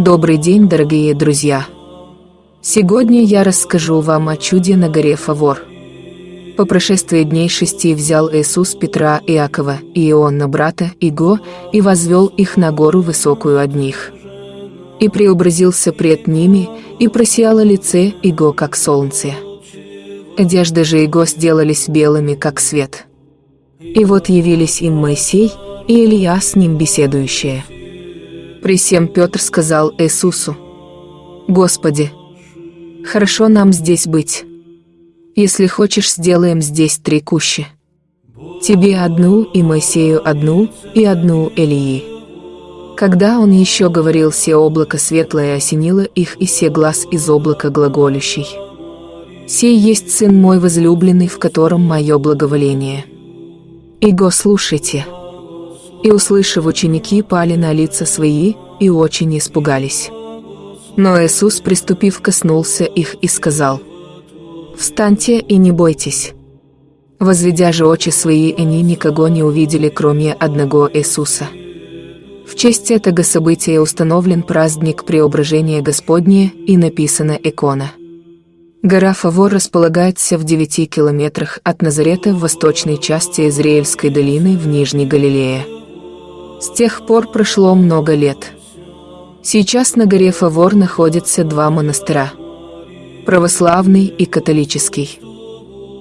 Добрый день, дорогие друзья! Сегодня я расскажу вам о чуде на горе Фавор. По прошествии дней шести взял Иисус Петра, Иакова и Иоанна брата Иго и возвел их на гору высокую одних. И преобразился пред ними, и просияло лице Иго, как солнце. Одежды же Иго сделались белыми, как свет. И вот явились им Моисей и Илья с ним беседующие. При всем Петр сказал Иисусу, «Господи, хорошо нам здесь быть. Если хочешь, сделаем здесь три кущи. Тебе одну, и Моисею одну, и одну Илии». Когда он еще говорил, все облако светлое осенило их, и все глаз из облака глаголющий. «Сей есть Сын мой возлюбленный, в котором мое благоволение». «Иго, слушайте». И, услышав, ученики пали на лица свои и очень испугались. Но Иисус, приступив, коснулся их и сказал, «Встаньте и не бойтесь». Возведя же очи свои, они никого не увидели, кроме одного Иисуса. В честь этого события установлен праздник Преображения Господне и написана икона. Гора Фавор располагается в 9 километрах от Назарета в восточной части Израильской долины в Нижней Галилее. С тех пор прошло много лет. Сейчас на горе Фавор находятся два монастыря – православный и католический.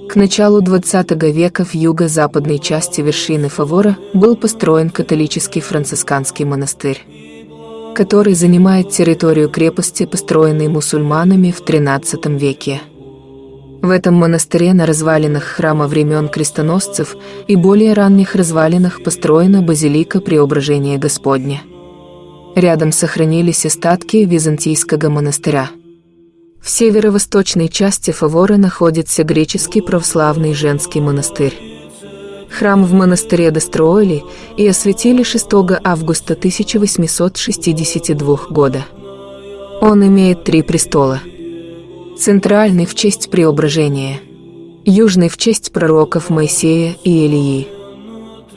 К началу XX века в юго-западной части вершины Фавора был построен католический францисканский монастырь, который занимает территорию крепости, построенной мусульманами в XIII веке. В этом монастыре на развалинах храма времен крестоносцев и более ранних развалинах построена базилика Преображения Господня. Рядом сохранились остатки византийского монастыря. В северо-восточной части Фавора находится греческий православный женский монастырь. Храм в монастыре достроили и осветили 6 августа 1862 года. Он имеет три престола – Центральный в честь преображения. Южный в честь пророков Моисея и Илии.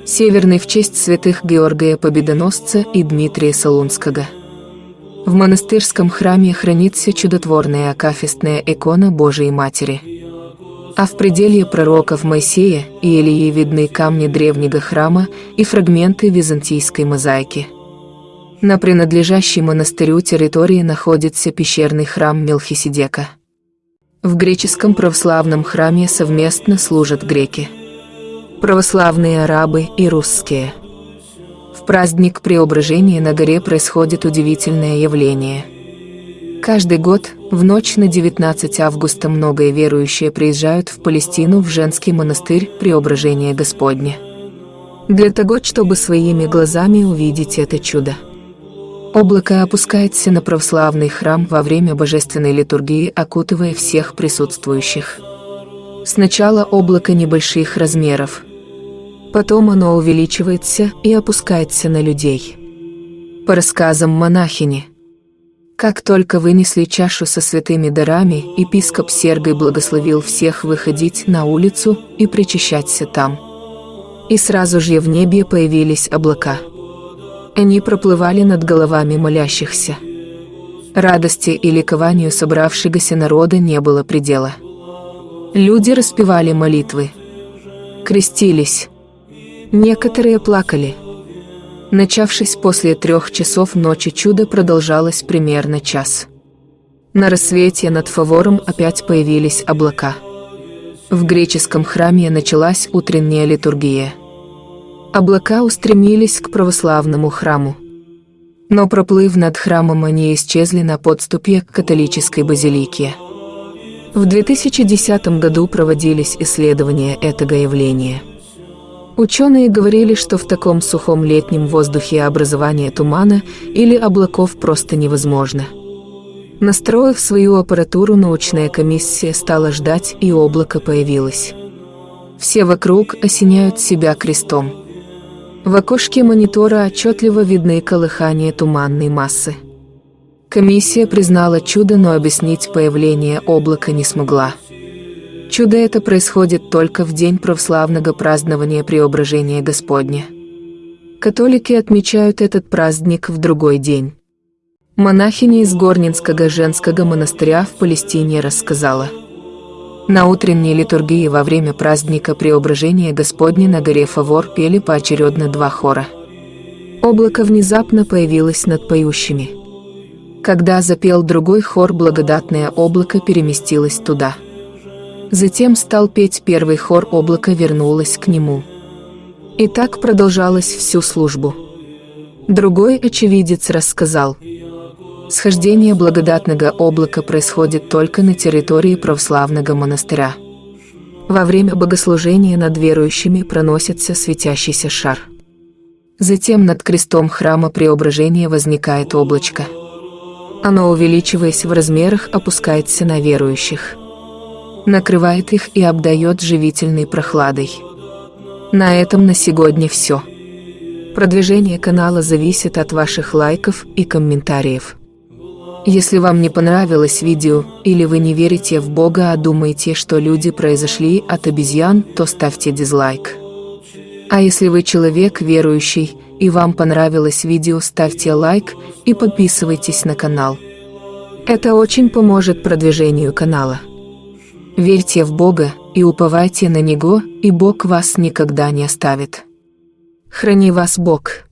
Северный в честь святых Георгия Победоносца и Дмитрия Солунского. В монастырском храме хранится чудотворная акафистная икона Божией Матери. А в пределье пророков Моисея и Илии видны камни древнего храма и фрагменты византийской мозаики. На принадлежащей монастырю территории находится пещерный храм Мелхиседека. В греческом православном храме совместно служат греки, православные арабы и русские. В праздник Преображения на горе происходит удивительное явление. Каждый год, в ночь на 19 августа многие верующие приезжают в Палестину в женский монастырь Преображения Господня. Для того, чтобы своими глазами увидеть это чудо. Облако опускается на православный храм во время божественной литургии, окутывая всех присутствующих. Сначала облако небольших размеров. Потом оно увеличивается и опускается на людей. По рассказам монахини. Как только вынесли чашу со святыми дарами, епископ Сергой благословил всех выходить на улицу и причащаться там. И сразу же в небе появились облака – они проплывали над головами молящихся. Радости и ликованию собравшегося народа не было предела. Люди распевали молитвы. Крестились. Некоторые плакали. Начавшись после трех часов ночи чудо продолжалось примерно час. На рассвете над Фавором опять появились облака. В греческом храме началась утренняя литургия. Облака устремились к православному храму. Но проплыв над храмом, они исчезли на подступе к католической базилике. В 2010 году проводились исследования этого явления. Ученые говорили, что в таком сухом летнем воздухе образование тумана или облаков просто невозможно. Настроив свою аппаратуру, научная комиссия стала ждать, и облако появилось. Все вокруг осеняют себя крестом – в окошке монитора отчетливо видны колыхания туманной массы. Комиссия признала чудо, но объяснить появление облака не смогла. Чудо это происходит только в день православного празднования Преображения Господня. Католики отмечают этот праздник в другой день. Монахиня из Горнинского женского монастыря в Палестине рассказала. На утренней литургии во время праздника Преображения Господня на горе Фавор пели поочередно два хора. Облако внезапно появилось над поющими. Когда запел другой хор, благодатное облако переместилось туда. Затем стал петь первый хор, облако вернулось к нему. И так продолжалось всю службу. Другой очевидец рассказал – Схождение благодатного облака происходит только на территории православного монастыря. Во время богослужения над верующими проносится светящийся шар. Затем над крестом храма Преображения возникает облачко. Оно, увеличиваясь в размерах, опускается на верующих. Накрывает их и обдает живительной прохладой. На этом на сегодня все. Продвижение канала зависит от ваших лайков и комментариев. Если вам не понравилось видео, или вы не верите в Бога, а думаете, что люди произошли от обезьян, то ставьте дизлайк. А если вы человек верующий, и вам понравилось видео, ставьте лайк и подписывайтесь на канал. Это очень поможет продвижению канала. Верьте в Бога и уповайте на Него, и Бог вас никогда не оставит. Храни вас Бог.